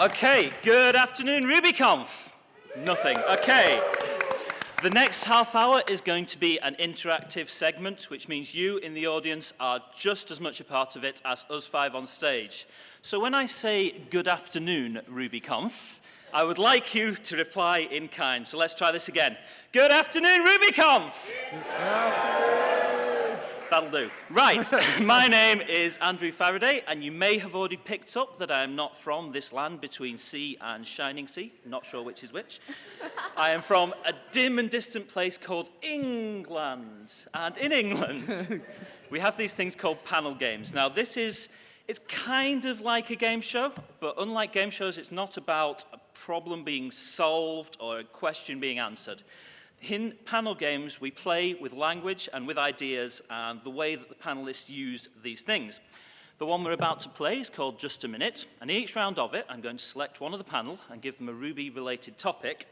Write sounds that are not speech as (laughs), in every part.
Okay, good afternoon, RubyConf. Nothing. Okay. The next half hour is going to be an interactive segment, which means you in the audience are just as much a part of it as us five on stage. So when I say good afternoon, RubyConf, I would like you to reply in kind. So let's try this again. Good afternoon, RubyConf! Good afternoon. That'll do. Right, (laughs) my name is Andrew Faraday, and you may have already picked up that I am not from this land between sea and shining sea. Not sure which is which. (laughs) I am from a dim and distant place called England. And in England, (laughs) we have these things called panel games. Now, this is, it's kind of like a game show, but unlike game shows, it's not about a problem being solved or a question being answered. In panel games, we play with language and with ideas and the way that the panelists use these things. The one we're about to play is called Just a Minute, and each round of it, I'm going to select one of the panel and give them a Ruby-related topic,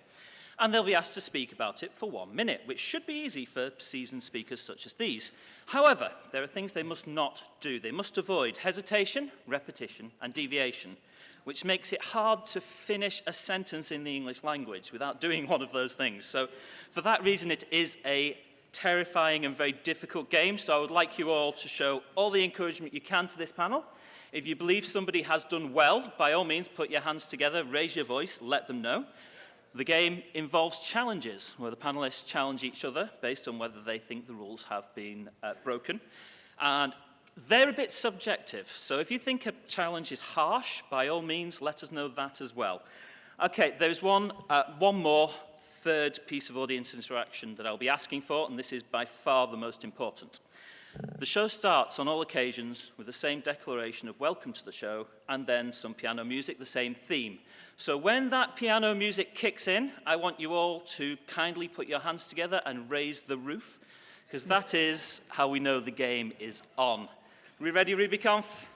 and they'll be asked to speak about it for one minute, which should be easy for seasoned speakers such as these. However, there are things they must not do. They must avoid hesitation, repetition, and deviation which makes it hard to finish a sentence in the English language without doing one of those things. So for that reason, it is a terrifying and very difficult game, so I would like you all to show all the encouragement you can to this panel. If you believe somebody has done well, by all means, put your hands together, raise your voice, let them know. The game involves challenges, where the panelists challenge each other based on whether they think the rules have been uh, broken. And they're a bit subjective, so if you think a challenge is harsh, by all means, let us know that as well. Okay, there's one, uh, one more third piece of audience interaction that I'll be asking for, and this is by far the most important. The show starts on all occasions with the same declaration of welcome to the show and then some piano music, the same theme. So when that piano music kicks in, I want you all to kindly put your hands together and raise the roof, because that is how we know the game is on. We ready, RubyConf?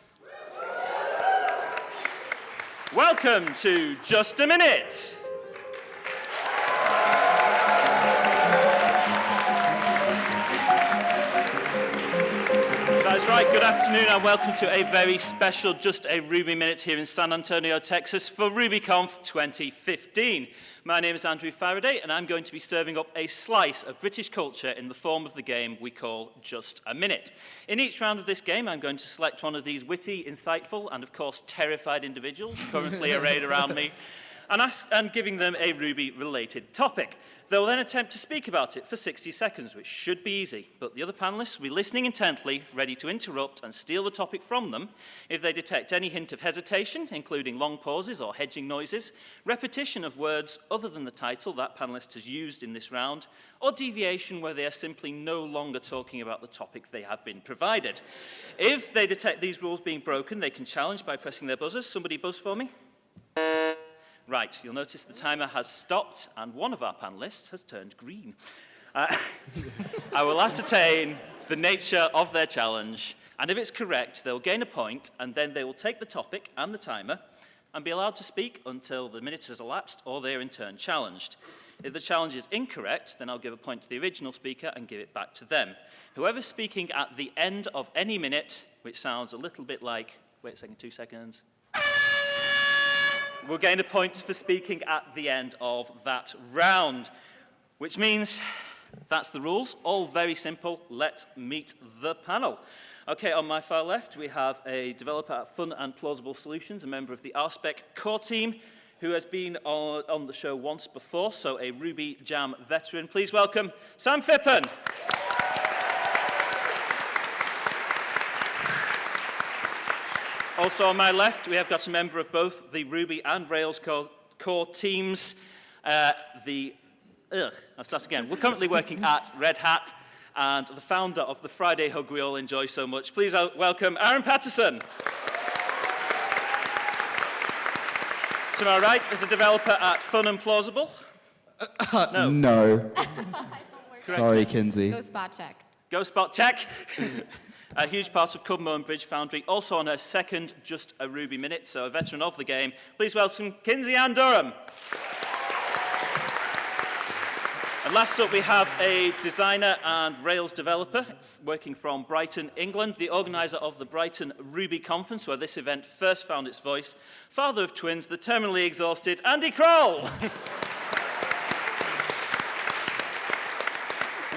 Welcome to Just a Minute. Good afternoon and welcome to a very special Just a Ruby Minute here in San Antonio, Texas for RubyConf 2015. My name is Andrew Faraday, and I'm going to be serving up a slice of British culture in the form of the game we call Just a Minute. In each round of this game, I'm going to select one of these witty, insightful, and of course terrified individuals currently arrayed around me, and, ask, and giving them a Ruby-related topic. They'll then attempt to speak about it for 60 seconds, which should be easy, but the other panelists will be listening intently, ready to interrupt and steal the topic from them if they detect any hint of hesitation, including long pauses or hedging noises, repetition of words other than the title that panelist has used in this round, or deviation where they are simply no longer talking about the topic they have been provided. If they detect these rules being broken, they can challenge by pressing their buzzers. Somebody buzz for me. Right, you'll notice the timer has stopped and one of our panelists has turned green. Uh, (laughs) I will ascertain the nature of their challenge, and if it's correct, they'll gain a point, and then they will take the topic and the timer and be allowed to speak until the minute has elapsed or they're in turn challenged. If the challenge is incorrect, then I'll give a point to the original speaker and give it back to them. Whoever's speaking at the end of any minute, which sounds a little bit like, wait a second, two seconds, will gain a point for speaking at the end of that round, which means that's the rules. All very simple. Let's meet the panel. Okay, on my far left, we have a developer at Fun and Plausible Solutions, a member of the RSpec core team, who has been on, on the show once before, so a Ruby Jam veteran. Please welcome Sam Phippen. Also on my left, we have got a member of both the Ruby and Rails core, core teams. Uh, the, ugh, I'll start again. We're currently working at Red Hat and the founder of the Friday Hug we all enjoy so much. Please welcome Aaron Patterson. to my right is a developer at Fun and Plausible. Uh, no. no. (laughs) Sorry, Kinsey. Go spot check. GoSpotCheck. (laughs) a huge part of Kubmo and Bridge Foundry, also on her second Just a Ruby Minute, so a veteran of the game. Please welcome Kinsey Ann Durham. And last up, we have a designer and Rails developer working from Brighton, England, the organizer of the Brighton Ruby Conference, where this event first found its voice, father of twins, the terminally exhausted Andy Croll. (laughs)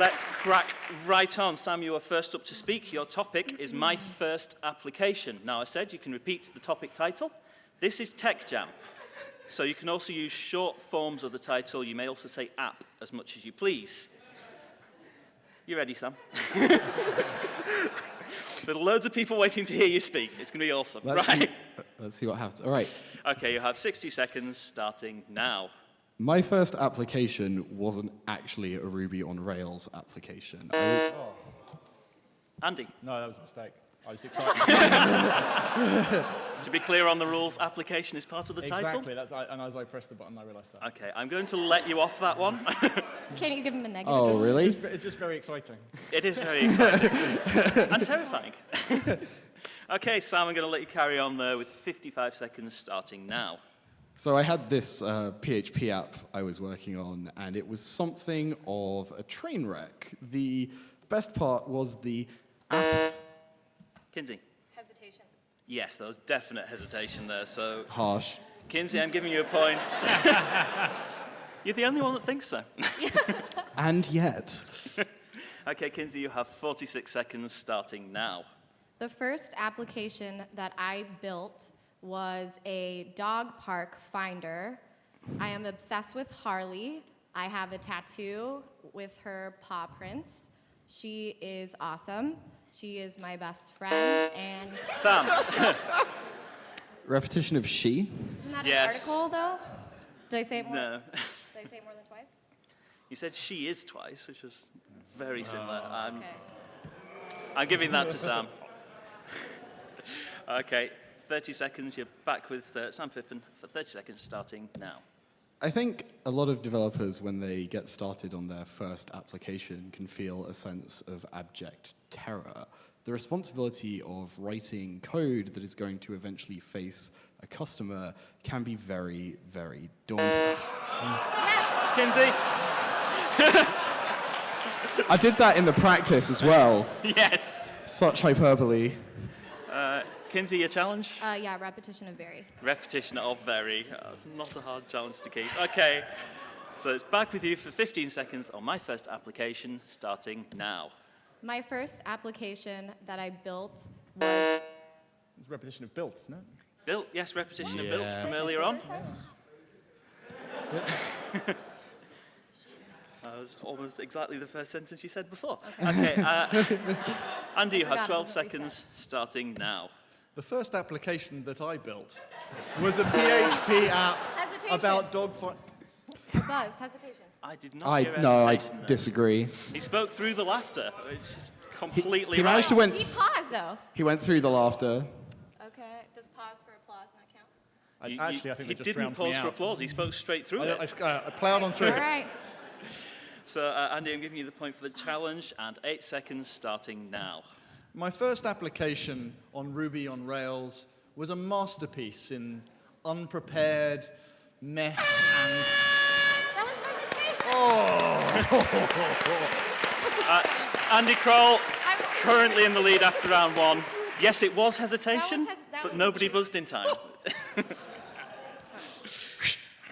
Let's crack right on. Sam, you are first up to speak. Your topic is My First Application. Now, I said you can repeat the topic title. This is Tech Jam. So you can also use short forms of the title. You may also say app as much as you please. You ready, Sam? (laughs) there are loads of people waiting to hear you speak. It's going to be awesome. Let's, right. see, uh, let's see what happens. All right. Okay, you have 60 seconds starting now. My first application wasn't actually a Ruby on Rails application. I- Andy, No, that was a mistake. I was (laughs) excited. to be clear on the rules, application is part of the title. exactly. And as I pressed the button, I realised that. Okay, I'm going to let you off that one. (laughs) Can you give him a negative? oh, really? It's, it's just very exciting. it is very exciting (laughs) and terrifying. okay, Sam, I'm going to let you carry on there with 55 seconds starting now. So I had this uh, PHP app I was working on, and it was something of a train wreck. The best part was the app Kinsey. Hesitation. Yes, there was definite hesitation there. So, harsh. Kinsey, I'm giving you a point. (laughs) You're the only one that thinks so. (laughs) And yet, Okay, Kinsey, you have 46 seconds starting now. The first application that I built was a dog park finder. I am obsessed with Harley. I have a tattoo with her paw prints. She is awesome. She is my best friend, and Sam, repetition of she. isn't that Yes. an article though? Did I say it more? no. Did I say it more than twice? You said she is twice, which is very similar. Oh. I'm, Okay. I'm giving that to Sam. (laughs) okay, 30 seconds. You're back with uh, Sam Phippen for 30 seconds starting now. I think a lot of developers, when they get started on their first application, can feel a sense of abject terror. The responsibility of writing code that is going to eventually face a customer can be very, very daunting. Yes. Kinsey? (laughs) I did that in the practice as well. (laughs) yes. Such hyperbole. Kinsey, your challenge? Uh, yeah, repetition of very. Repetition of very. Uh, it's not a hard challenge to keep. Okay, so it's back with you for 15 seconds on my first application, starting now. My first application that I built was It's repetition of built, isn't it? Built, yes, repetition of built from earlier on. That was almost exactly the first sentence you said before. Okay, uh, (laughs) Andy, you have 12 doesn't reset. seconds starting now. The first application that I built was a PHP app Hesitation. about dog fight. buzz. Hesitation. I did not I hear no, I hesitation disagree. He spoke through the laughter, which is completely He managed to right. win. He paused though. He went through the laughter. Okay. Does pause for applause not count? I, You- actually, you- I think he they just didn't pause for applause. He spoke straight through I, it. I, uh, I plowed on through All right. So, uh, Andy, I'm giving you the point for the challenge, and eight seconds starting now. My first application on Ruby on Rails was a masterpiece in unprepared mess and That was hesitation. Oh. (laughs) That's Andy Croll, currently in the lead after round one. Yes, it was hesitation, hes- but was- nobody buzzed in time. (laughs)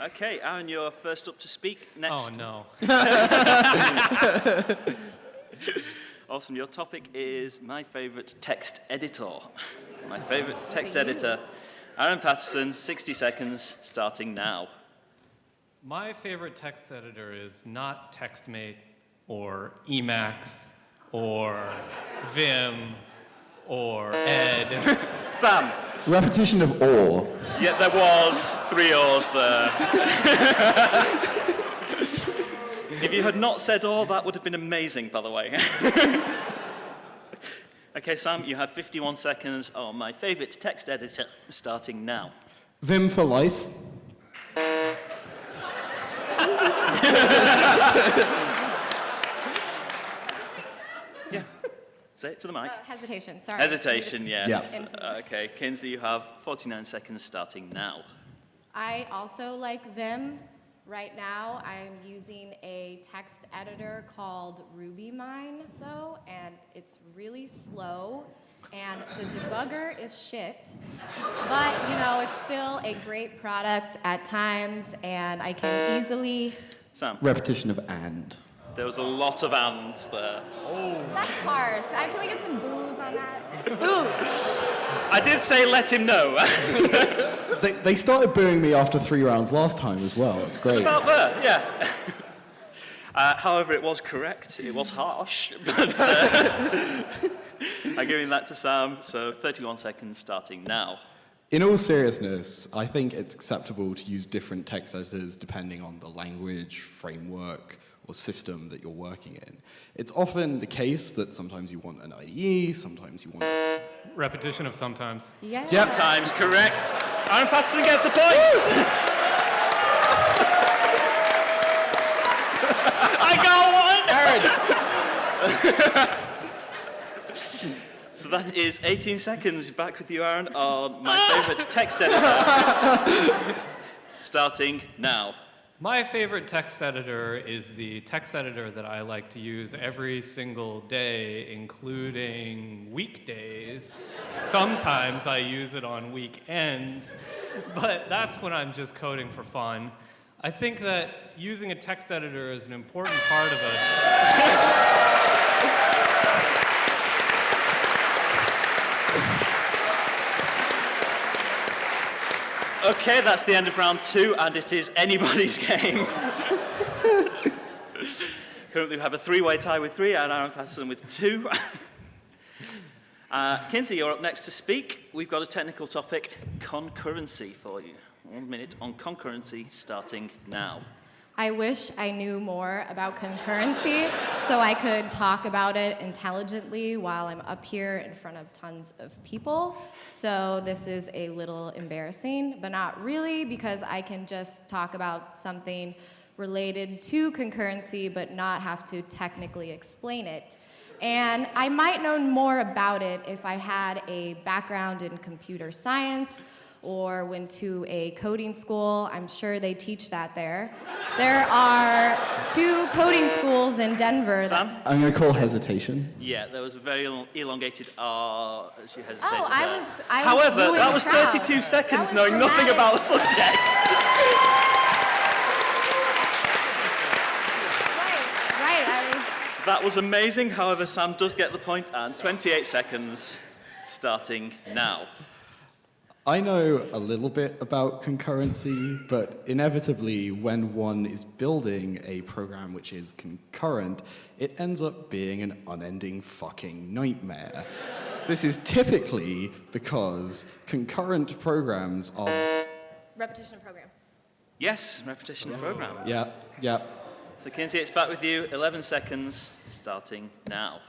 okay, Aaron, you're first up to speak next. Oh no. (laughs) Awesome. Your topic is my favorite text editor. My favorite text editor. Aaron Patterson, 60 seconds, starting now. My favorite text editor is not TextMate or Emacs or Vim or Ed. (laughs) Sam, Repetition of or. yeah, there was three O's there. (laughs) if you had not said or, that would have been amazing, by the way. (laughs) okay, Sam, you have 51 seconds on my favorite text editor, starting now. Vim for life. (laughs) Say it to the mic. Uh, hesitation. Sorry. Hesitation, You yes. Yeah. Uh, Okay, Kinsey, you have 49 seconds starting now. I also like Vim. Right now, I'm using a text editor called RubyMine, though, and it's really slow, and the debugger is shit. But, you know, it's still a great product at times, and I can easily. Sam, Repetition of and. There was a lot of ands there. That's harsh. I, can we get some booze on that? Booze. I did say let him know. (laughs) They, they started booing me after three rounds last time as well. It's great. About there, yeah. (laughs) Uh, however, it was correct. It was harsh, (laughs) but uh, I'm giving that to Sam. So 31 seconds starting now. In all seriousness, I think it's acceptable to use different text editors depending on the language, framework, or system that you're working in. It's often the case that sometimes you want an IDE, sometimes you want. Repetition of sometimes. Yeah. Times correct. Aaron Patterson gets a point. (laughs) I got one. (laughs) so that is 18 seconds. Back with you, Aaron, on my (laughs) favourite text editor. Starting now. My favorite text editor is the text editor that I like to use every single day, including weekdays. Sometimes I use it on weekends, but that's when I'm just coding for fun. I think that using a text editor is an important part of a Okay, that's the end of round two, and it is anybody's (laughs) game. Currently, we have a three-way tie with three, and Aaron Patterson with two. (laughs) uh, Kinsey, you're up next to speak. We've got a technical topic, concurrency, for you. One minute on concurrency, starting now. I wish I knew more about concurrency so I could talk about it intelligently while I'm up here in front of tons of people. So this is a little embarrassing, but not really because I can just talk about something related to concurrency but not have to technically explain it. And I might know more about it if I had a background in computer science or went to a coding school. I'm sure they teach that there. There are two coding schools in Denver. that- Sam? I'm going to call hesitation. Yeah, there was a very elongated R as you hesitated Oh, I was- I was However, that was 32 That seconds was knowing nothing about the subject. (laughs) Right, right. That was amazing. However, Sam does get the point, and 28 seconds starting now. I know a little bit about concurrency, but inevitably, when one is building a program which is concurrent, it ends up being an unending fucking nightmare. this is typically because concurrent programs are. Repetition of programs. Yes, repetition of program. Yeah, yeah. So, Kinsey, it's back with you. 11 seconds starting now.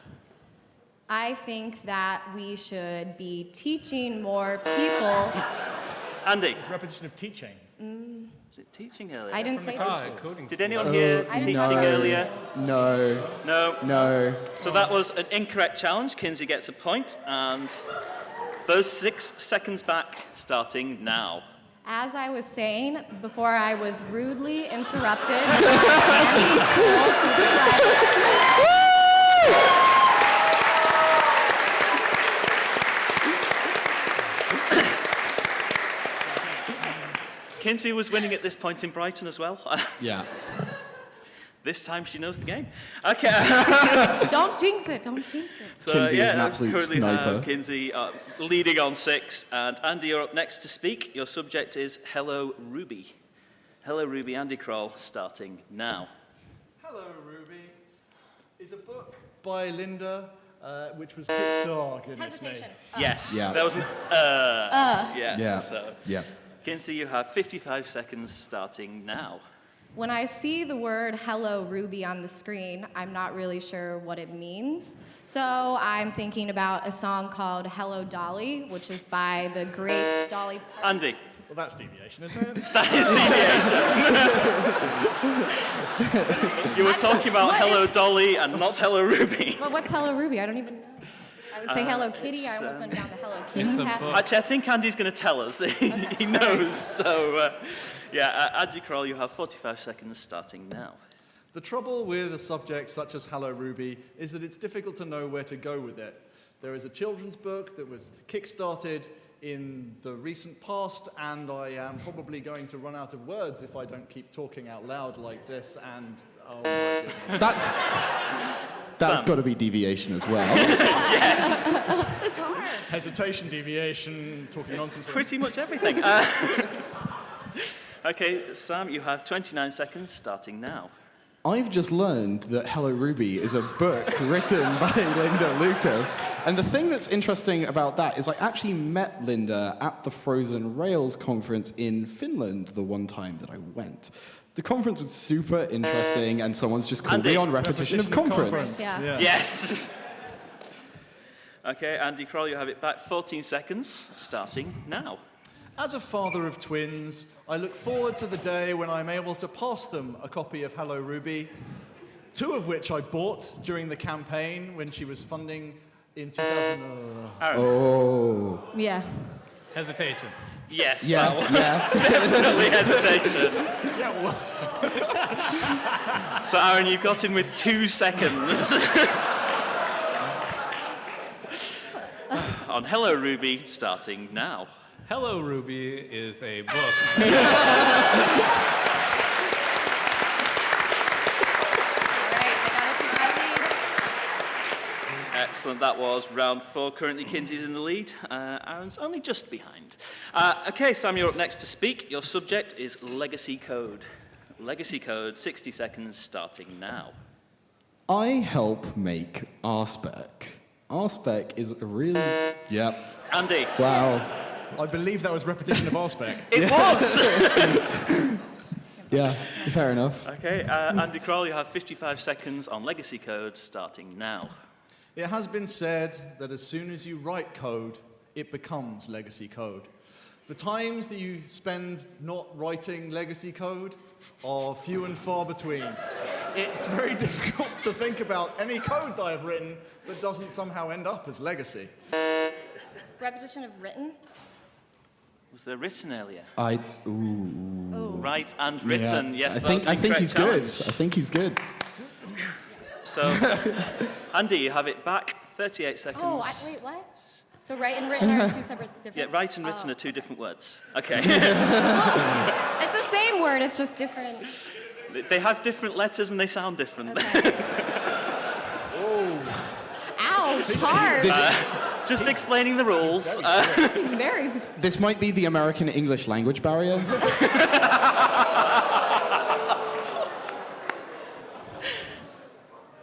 I think that we should be teaching more people. Andy, It's repetition of teaching. was it teaching earlier? I didn't say Ah, Did anyone hear I teaching know. earlier? No, No. no. So that was an incorrect challenge. Kinsey gets a point, and those six seconds back starting now. As I was saying before, I was rudely interrupted (laughs) by Andy Cole to the left. Kinsey was winning at this point in Brighton as well. (laughs) Yeah. this time she knows the game. Okay. (laughs) Don't jinx it. Don't jinx it. So Kinsey is an absolute currently sniper. have Kinsey uh, leading on six, and Andy, you're up next to speak. Your subject is Hello Ruby. Hello Ruby, Andy Croll, starting now. Hello, Ruby is a book by Linda, uh, which was Kickstarter. goodness me. Hesitation. yes, Yeah. there was an uh. Yes. Yeah. So, Yeah. Kinsey, you have 55 seconds starting now. When I see the word hello Ruby on the screen, I'm not really sure what it means. So I'm thinking about a song called Hello Dolly, which is by the great Dolly Parton. Andy, Well, that's deviation, isn't it? (laughs) that is deviation. (laughs) you were talking about what Hello is- Dolly and not Hello Ruby. But what's Hello Ruby? I don't even know. I would say Hello Kitty. I almost went down the Hello Kitty path. Actually, I think Andy's going to tell us. (laughs) he knows. So, uh, yeah, uh, Andy Croll, you have 45 seconds starting now. The trouble with a subject such as Hello Ruby is that it's difficult to know where to go with it. There is a children's book that was kickstarted in the recent past, and I am probably going to run out of words if I don't keep talking out loud like this. And oh my goodness. That's that's Sam. got to be deviation as well. (laughs) It's hard. hesitation, deviation, talking nonsense. Pretty much everything. (laughs) Uh, (laughs) okay, Sam, you have 29 seconds starting now. I've just learned that Hello Ruby is a book written by Linda Liukas. And the thing that's interesting about that is I actually met Linda at the Frozen Rails conference in Finland the one time that I went. The conference was super interesting, and someone's just called Andy, me on repetition, of conference. Yeah. Yes. (laughs) okay, Andy Croll, you have it back. 14 seconds starting now. As a father of twins, I look forward to the day when I'm able to pass them a copy of Hello Ruby, two of which I bought during the campaign when she was funding in 2000. uh, Oh. Yeah. Hesitation. Yes, Yeah, that was yeah. (laughs) definitely hesitation. yeah, well, So, Aaron, you've got him with two seconds. (laughs) On Hello Ruby, starting now. Hello Ruby is a book. (laughs) All right. I got to keep my lead. Excellent. That was round four. Currently, Kinsey's in the lead. Uh, Aaron's only just behind. Uh, okay, Sam, you're up next to speak. Your subject is legacy code. Legacy code, 60 seconds starting now. I help make RSpec. RSpec is a really. Yep. Andy. Wow. I believe that was repetition of RSpec. (laughs) It was! (laughs) Yeah, fair enough. okay, uh, Andy Croll, you have 55 seconds on legacy code starting now. It has been said that as soon as you write code, it becomes legacy code. The times that you spend not writing legacy code are few and far between. It's very (laughs) difficult to think about any code that I've written that doesn't somehow end up as legacy. Repetition of written. Was there written earlier? I. Ooh. Oh. Right and written. Yes, I that think was I think correct he's good. I think he's good. So, (laughs) Andy, you have it back. 38 seconds. Oh, I, wait, what? So right and written are two separate different... Yeah, different. right and written Oh. are two different words. Okay. (laughs) (laughs) It's the same word. It's just different. they have different letters and they sound different. Okay. Ouch! Hard. Just explaining the rules. Uh, Very. This might be the American English language barrier.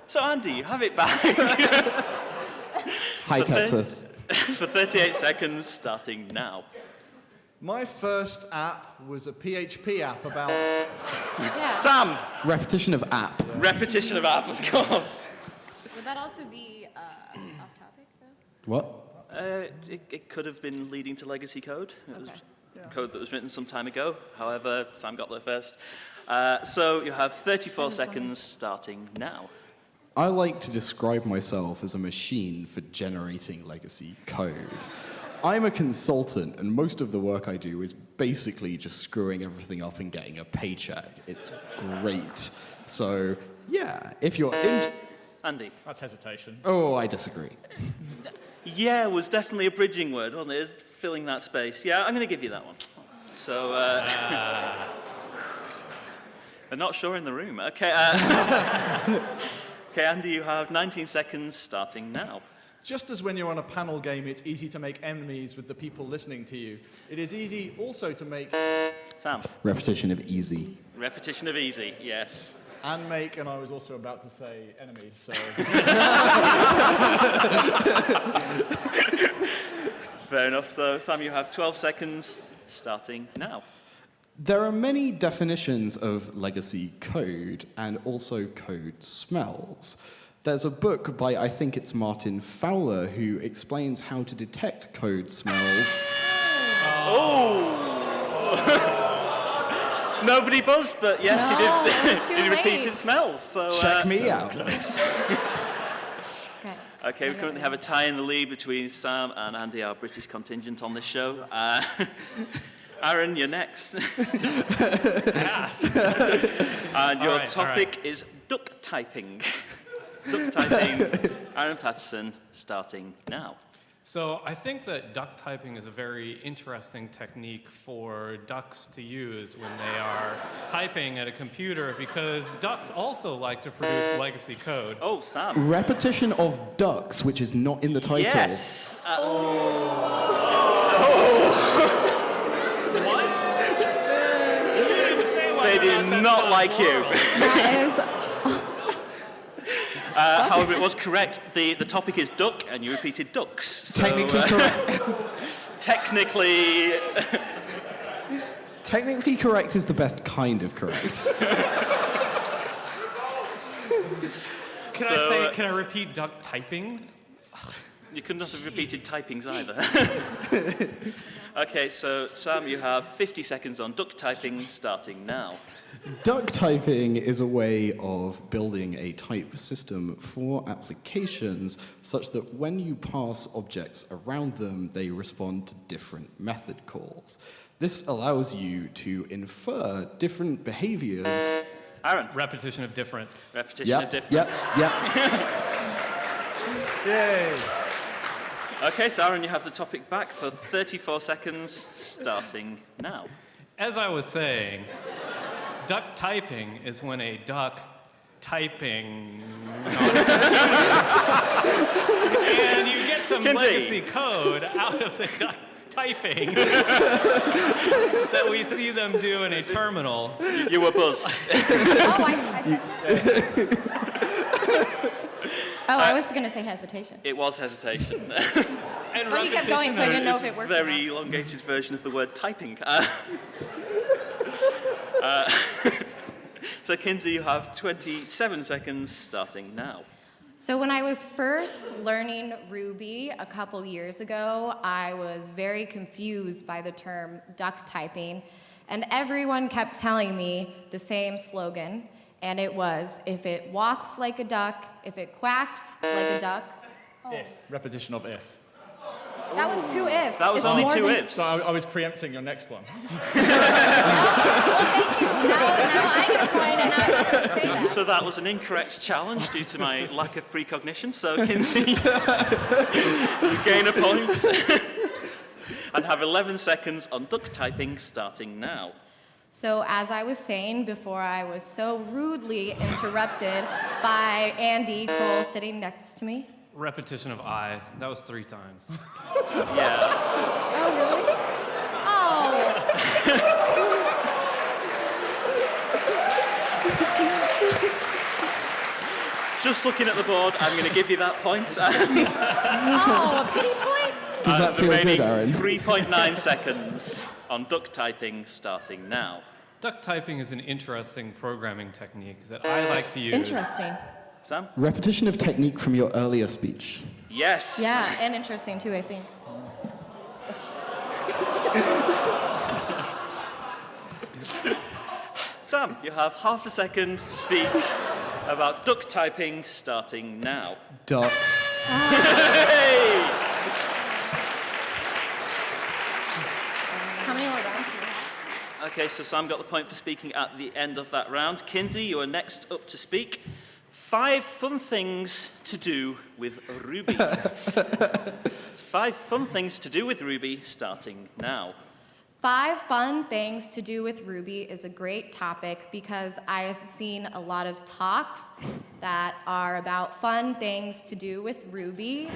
So, Andy, you have it back (laughs) Hi, Okay. Texas. (laughs) for 38 seconds starting now. My first app was a PHP app about Yeah. Sam, Repetition of app. repetition of app, of course. Would that also be uh, off topic though? What? Uh, it, it could have been leading to legacy code. It was Okay. code that was written some time ago. However, Sam got there first. Uh, so you have 34 just wondering. seconds starting now. I like to describe myself as a machine for generating legacy code. I'm a consultant, and most of the work I do is basically just screwing everything up and getting a paycheck. It's great. So, yeah, if you're in. Andy. that's hesitation. Oh, I disagree. Yeah was definitely a bridging word, wasn't it? It's filling that space. Yeah, I'm going to give you that one. So, uh, (laughs) they're not sure in the room. Okay, uh, (laughs) okay, Andy, you have 19 seconds starting now. Just as when you're on a panel game, it's easy to make enemies with the people listening to you, it is easy also to make Sam, Repetition of easy. repetition of easy, yes. and make, and I was also about to say enemies, so. (laughs) Fair enough. So, Sam, you have 12 seconds starting now. There are many definitions of legacy code and also code smells. There's a book by, I think it's Martin Fowler, who explains how to detect code smells. Oh! (laughs) Nobody buzzed, but yes, No, he did. (laughs) he late. repeated smells. So, Check uh, me out. Okay. (laughs) Okay, we currently have a tie in the lead between Sam and Andy, our British contingent on this show. Uh, Aaron, you're next. (laughs) (laughs) and your All right, all topic is duck typing. duck typing. (laughs) Aaron Patterson, starting now. So I think that duck typing is a very interesting technique for ducks to use when they are typing at a computer because ducks also like to produce legacy code. Oh, Sam. Repetition of ducks, which is not in the title. Yes. Uh, What? They you're did that not like you. (laughs) Uh, however, it was correct. The, the topic is duck, and you repeated ducks. So, Technically uh, correct. (laughs) technically, (laughs) Technically correct is the best kind of correct. Can So, I say, uh, can I repeat duck typings? You could not have repeated typings either. (laughs) okay, so Sam, you have 50 seconds on duck typing, starting now. Duck typing is a way of building a type system for applications such that when you pass objects around them, they respond to different method calls. This allows you to infer different behaviors. Aaron, Repetition of different. repetition of Yep, different. yep, yep. (laughs) Yay! Okay, so Aaron, you have the topic back for 34 seconds, starting now. As I was saying, duck typing is when a duck typing. and you get some Kinsey. legacy code out of the duck typing that we see them do in a terminal. You were buzzed. oh, I, I (laughs) Oh, I was going to say hesitation. It was hesitation. And (laughs) But you kept going, so I didn't know if it worked. Very elongated version of the word typing. Uh, (laughs) uh, (laughs) so, Kinsey, you have 27 seconds, starting now. So when I was first learning Ruby a couple years ago, I was very confused by the term duck typing, and everyone kept telling me the same slogan, and it was, if it walks like a duck, if it quacks like a duck. If. Repetition of if. That was two ifs. That was It's only two than- ifs. So I, I was preempting your next one. (laughs) Oh, now, now I get point, and I'm not going to say that. So that was an incorrect challenge due to my (laughs) lack of precognition. So Kinsey, (laughs) you gain a point and have 11 seconds on duck typing starting now. So, as I was saying before, I was so rudely interrupted by Andy Cole sitting next to me. Repetition of I. That was three times. (laughs) Yeah. Oh, really? Oh, Just looking at the board, I'm going to give you that point. (laughs) oh, a pity point? Does that feel good, Aaron? 3.9 seconds on duck typing starting now. Duck typing is an interesting programming technique that I like to use. Interesting. Sam? Repetition of technique from your earlier speech. Yes. Yeah, and interesting too, I think. (laughs) Sam, you have half a second to speak about duck typing starting now. Duck. Ah. (laughs) Hey! Okay, so Sam got the point for speaking at the end of that round. Kinsey, you are next up to speak. Five fun things to do with Ruby. (laughs) Five fun things to do with Ruby starting now. Five fun things to do with Ruby is a great topic because I've seen a lot of talks that are about fun things to do with Ruby.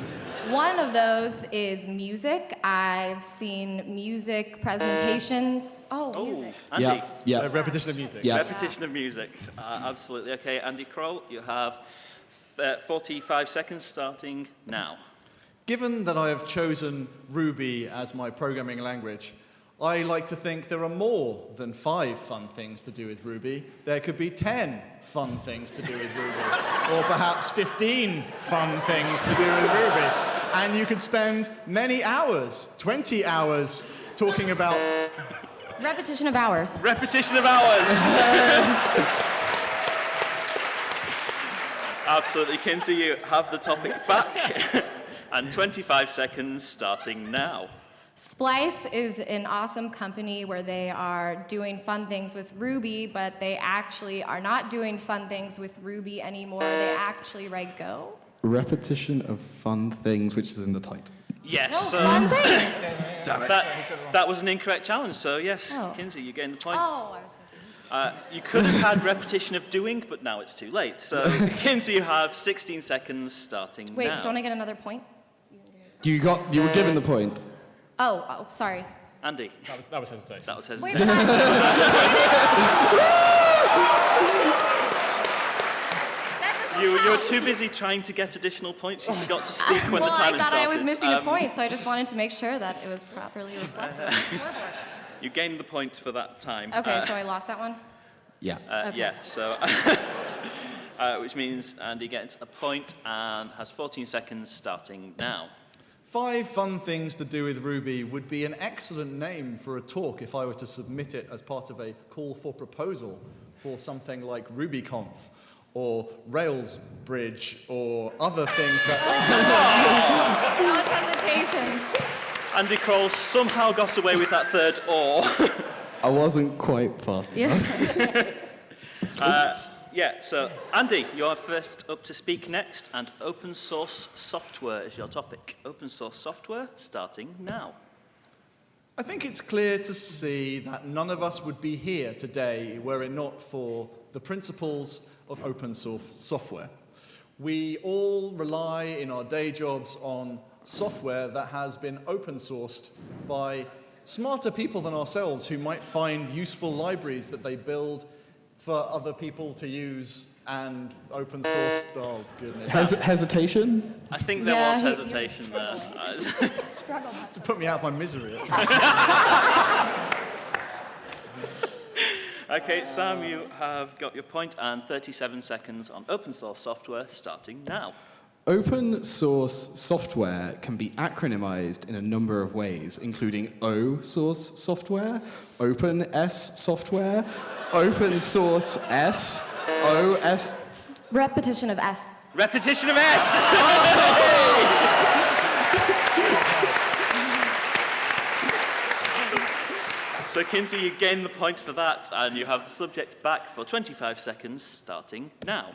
One of those is music. I've seen music presentations. Oh, music. Andy. Yeah, Uh, yeah, repetition of music. yeah. Repetition of music. Uh, absolutely. Okay, Andy Croll, you have uh, 45 seconds starting now. Given that I have chosen Ruby as my programming language, I like to think there are more than five fun things to do with Ruby. There could be 10 fun things to do with Ruby, (laughs) or perhaps 15 fun things to do with Ruby. And you could spend many hours, 20 hours, talking about Repetition of hours. Repetition of hours. (laughs) Absolutely. Kinsey, you have the topic back. (laughs) and 25 seconds starting now. Splice is an awesome company where they are doing fun things with Ruby, but they actually are not doing fun things with Ruby anymore. They actually write Go. Repetition of fun things, which is in the title. Yes. No, so fun things. (laughs) that, that was an incorrect challenge. So, yes, Oh. Kinsey, you gain the point. Oh, I was Uh, you could have had repetition of doing, but now it's too late. So, (laughs) Kinsey, you have 16 seconds starting Wait, now. don't I get another point? You got, you were given the point. Oh, oh, sorry. Andy, That was, that was hesitation. that was Wait, hesitation. You, you were too busy trying to get additional points. You forgot to speak when well, the timer I thought started. I was missing a Um, point, so I just wanted to make sure that it was properly reflected on the scoreboard. You gained the point for that time. Okay, Uh, so I lost that one? Yeah. Uh, Okay. Yeah, so, uh, which means Andy gets a point and has 14 seconds starting now. Five fun things to do with Ruby would be an excellent name for a talk if I were to submit it as part of a call for proposal for something like RubyConf or Rails Bridge or other things that. (laughs) That was hesitation. Andy Croll somehow got away with that third or. (laughs) I wasn't quite fast enough. Yeah. (laughs) Uh, yeah, so Andy, you're first up to speak next, and open source software is your topic. Open source software starting now. I think it's clear to see that none of us would be here today were it not for the principles of open source software. We all rely in our day jobs on software that has been open sourced by smarter people than ourselves who might find useful libraries that they build for other people to use and open source. Oh, goodness. Hes- hesitation? I think there Yeah, was he- hesitation there. (laughs) To put me out of my misery. (laughs) okay, Sam, you have got your point and 37 seconds on open source software starting now. Open source software can be acronymized in a number of ways, including O source software, Open S software, Open Source S O S. Repetition of S. Repetition of S! (laughs) so, Kinsey, you gain the point for that, and you have the subject back for 25 seconds starting now.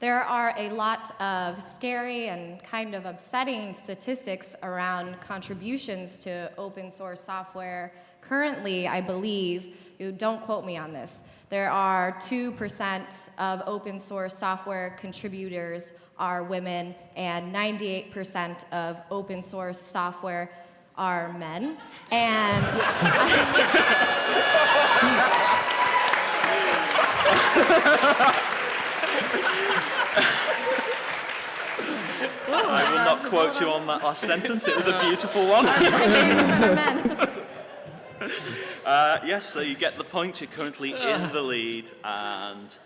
There are a lot of scary and kind of upsetting statistics around contributions to open source software. Currently, I believe, you don't quote me on this, there are 2% of open source software contributors are women and 98% of open source software are men. And (laughs) I will not quote you on that last sentence, it was a beautiful one. (laughs) 98% are men. Uh, yes, so you get the point. You're currently in the lead, and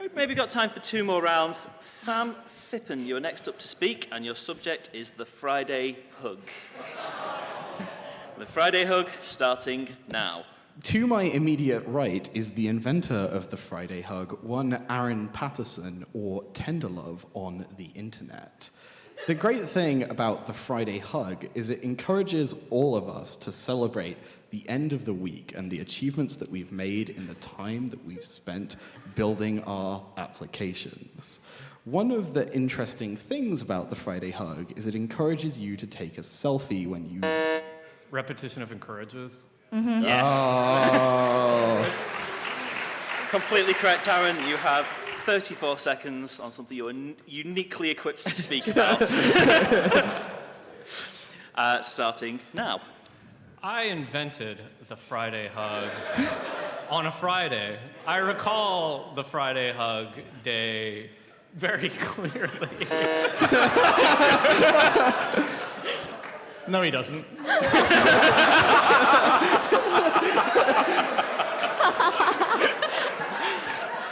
we've maybe got time for two more rounds. Sam Phippen, you're next up to speak, and your subject is the Friday Hug. (laughs) the Friday Hug starting now. To my immediate right is the inventor of the Friday Hug, one Aaron Patterson, or Tenderlove on the internet. The great thing about the Friday Hug is it encourages all of us to celebrate the end of the week and the achievements that we've made in the time that we've spent building our applications. One of the interesting things about the Friday Hug is it encourages you to take a selfie when you. Repetition of encourages. Mm-hmm. Yes. Oh. (laughs) Completely correct, Aaron. You have 34 seconds on something you are uniquely equipped to speak (laughs) about. (laughs) uh, starting now. I invented the Friday hug on a Friday. I recall the Friday hug day very (laughs) clearly. No, he doesn't.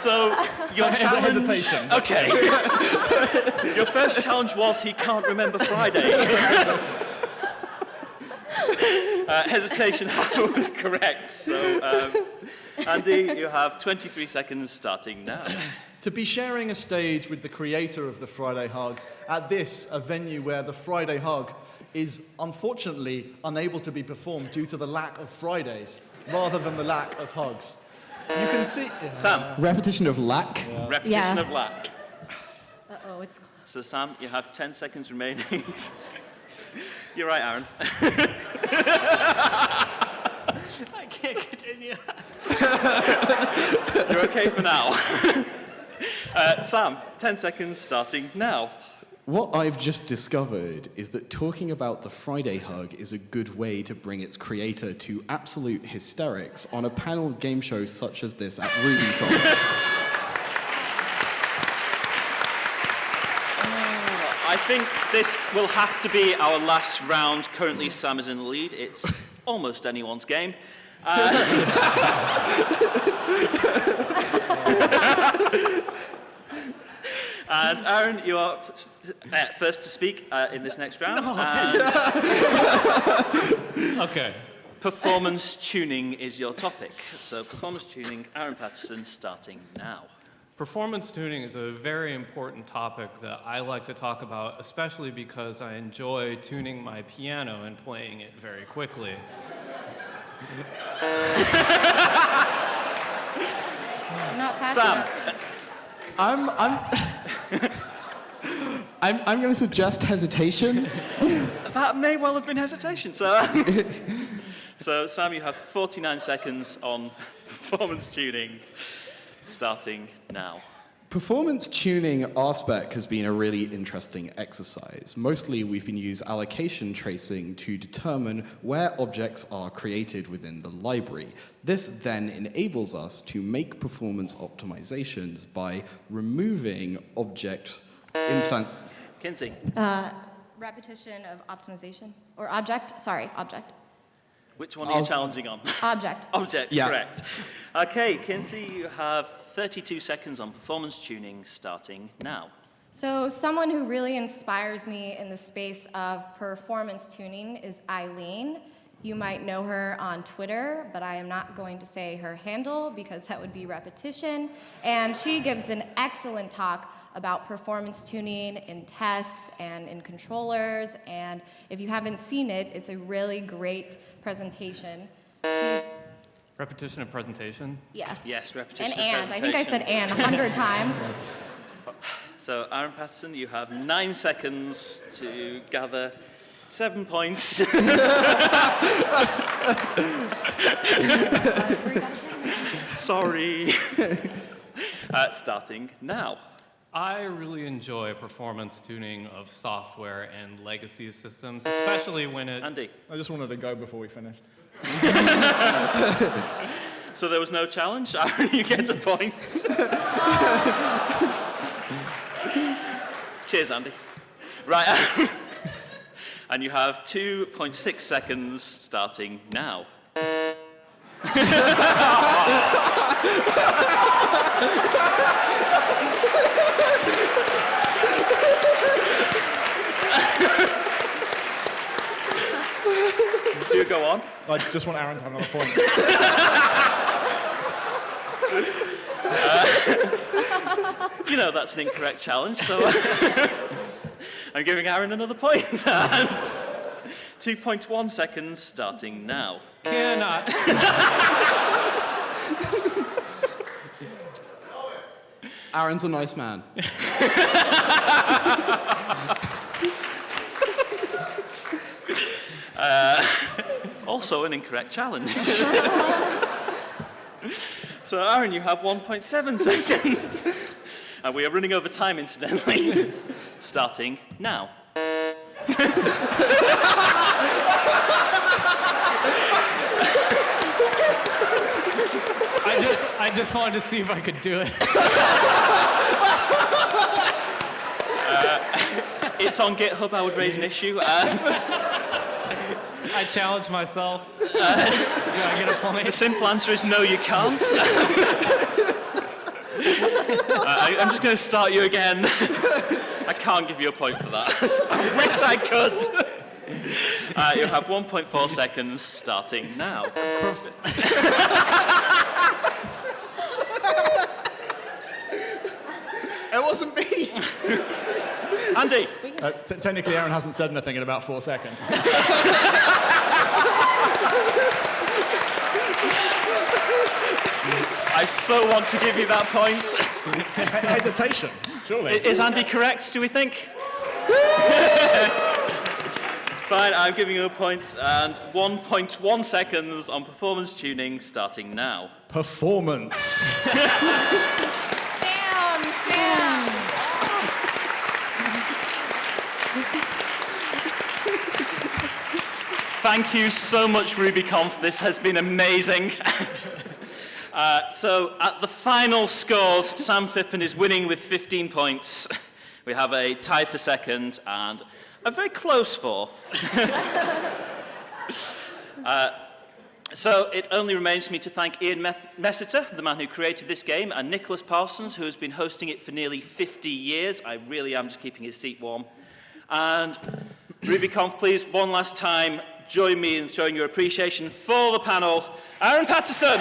So your Hes- challenge. hesitation. Okay. (laughs) Your first challenge was he can't remember Friday. (laughs) uh, hesitation (laughs) was correct. So, um, Andy, you have 23 seconds starting now. to be sharing a stage with the creator of the Friday Hug at this, a venue where the Friday Hug is unfortunately unable to be performed due to the lack of Fridays rather than the lack of hugs. You can see. Sam, Repetition of lack. repetition Yeah. of lack. Uh-oh, it's close. So Sam, you have 10 seconds remaining. (laughs) You're right, Aaron. (laughs) I can't continue. You're okay for now. (laughs) uh, Sam, 10 seconds starting now. What I've just discovered is that talking about the Friday Hug is a good way to bring its creator to absolute hysterics on a panel game show such as this at RubyConf. (laughs) I think this will have to be our last round. Currently, Sam is in the lead. It's (laughs) almost anyone's game. (laughs) Uh, and Aaron, you are uh, first to speak uh, in this next round. And (laughs) Okay. performance tuning is your topic. So, performance tuning, Aaron Patterson, starting now. Performance tuning is a very important topic that I like to talk about, especially because I enjoy tuning my piano and playing it very quickly. Not Sam, enough. I'm, I'm, (laughs) I'm, I'm going to suggest hesitation. (laughs) That may well have been hesitation. So, um, (laughs) so Sam, you have 49 seconds on performance tuning, starting now. Performance tuning RSpec has been a really interesting exercise. Mostly we've been using allocation tracing to determine where objects are created within the library. This then enables us to make performance optimizations by removing object instant Kinsey, uh, Repetition of optimization. Or object, sorry, object. which one are you I'll- challenging on? Object. (laughs) Object, Yeah. correct. Okay, Kinsey, you have 32 seconds on performance tuning, starting now. So, someone who really inspires me in the space of performance tuning is Eileen. You might know her on Twitter, but I am not going to say her handle because that would be repetition. And she gives an excellent talk about performance tuning in tests and in controllers. And if you haven't seen it, it's a really great presentation. She's, Repetition of presentation. yeah. Yes, repetition. And of and. I think I said and a hundred times. So, Aaron Patterson, you have nine seconds to gather seven points. (laughs) Sorry. uh, starting now. I really enjoy performance tuning of software and legacy systems, especially when it. Andy. I just wanted to go before we finished. (laughs) So there was no challenge. (laughs) Aaron, you get a point. (laughs) Cheers, Andy. Right. and you have 2.6 seconds starting now. Do go on. I just want Aaron to have another point. (laughs) Uh, you know that's an incorrect challenge, so uh, (laughs) I'm giving Aaron another point. (laughs) and 2.1 seconds starting now. Can I, Aaron's a nice man. Uh, Also an incorrect challenge. (laughs) so Aaron, you have 1.7 seconds. and we are running over time, incidentally. (laughs) starting now. I just, I just wanted to see if I could do it. (laughs) It's on GitHub, I would raise an issue. Uh, I challenge myself. (laughs) do I get a point? the simple answer is no, you can't. (laughs) I, I'm just going to start you again. (laughs) I can't give you a point for that. I wish I could. Uh, you have 1.4 seconds starting now. It wasn't me. Andy, Uh, t- technically, Aaron hasn't said anything in about four seconds. I so want to give you that point. Hesitation, surely. Is Andy correct, do we think? (laughs) Fine, I'm giving you a point and 1.1 seconds on performance tuning starting now. Performance. (laughs) Damn, Sam. Thank you so much, RubyConf. This has been amazing. (laughs) uh, so, at the final scores, Sam Phippen is winning with 15 points. (laughs) We have a tie for second and a very close fourth. (laughs) Uh, so, it only remains for me to thank Ian Messiter, the man who created this game, and Nicholas Parsons, who has been hosting it for nearly 50 years. I really am just keeping his seat warm. And RubyConf, please, one last time, join me in showing your appreciation for the panel. Aaron Patterson,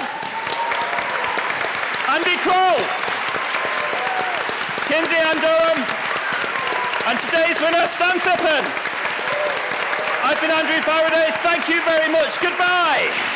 Andy Croll, Kinsey Ann Durham, and today's winner, Sam Phippen. I've been Andrew Faraday. Thank you very much. Goodbye.